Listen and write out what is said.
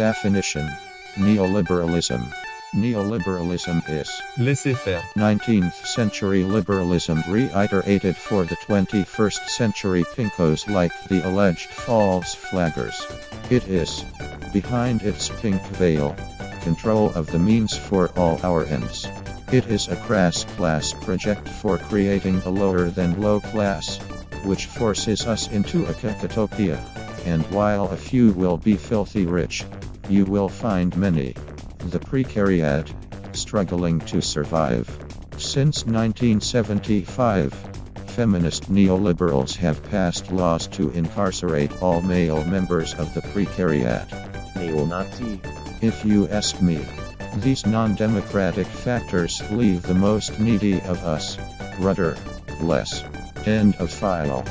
Definition Neoliberalism. Neoliberalism is Laissez faire. 19th century liberalism reiterated for the 21st century pinkos like the alleged false flaggers. It is, behind its pink veil, control of the means for all our ends. It is a crass class project for creating a lower than low class, which forces us into a cacotopia. And while a few will be filthy rich, you will find many, the precariat, struggling to survive. Since 1975, feminist neoliberals have passed laws to incarcerate all male members of the precariat. Neo-Nazi. If you ask me, these non-democratic factors leave the most needy of us, rudder, less. End of file.